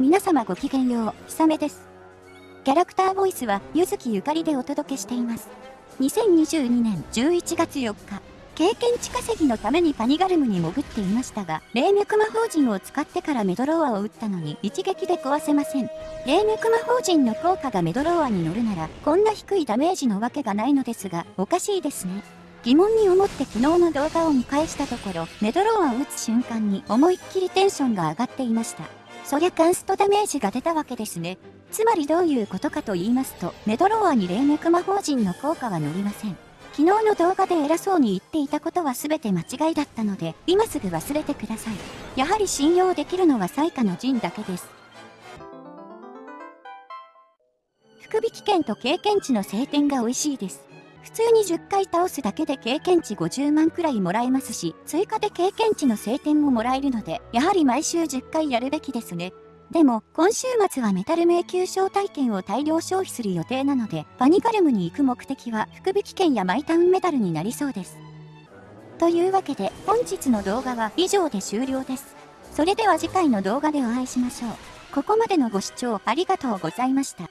皆様ごきげんよう、ひさめです。キャラクターボイスは、ゆずきゆかりでお届けしています。2022年11月4日、経験値稼ぎのためにパニガルムに潜っていましたが、霊脈魔法陣を使ってからメドローアを撃ったのに一撃で壊せません。霊脈魔法陣の効果がメドローアに乗るなら、こんな低いダメージのわけがないのですが、おかしいですね。疑問に思って昨日の動画を見返したところ、メドローアを撃つ瞬間に思いっきりテンションが上がっていました。そりゃカンストダメージが出たわけですね。つまりどういうことかと言いますと、メドローアに霊脈魔法陣の効果は乗りません。昨日の動画で偉そうに言っていたことは全て間違いだったので、今すぐ忘れてください。やはり信用できるのは最下の陣だけです。福引券と経験値の晴天が美味しいです。普通に10回倒すだけで経験値50万くらいもらえますし、追加で経験値の晴天ももらえるので、やはり毎週10回やるべきですね。でも、今週末はメタル迷宮招待券を大量消費する予定なので、パニカルムに行く目的は福引券やマイタウンメタルになりそうです。というわけで、本日の動画は以上で終了です。それでは次回の動画でお会いしましょう。ここまでのご視聴ありがとうございました。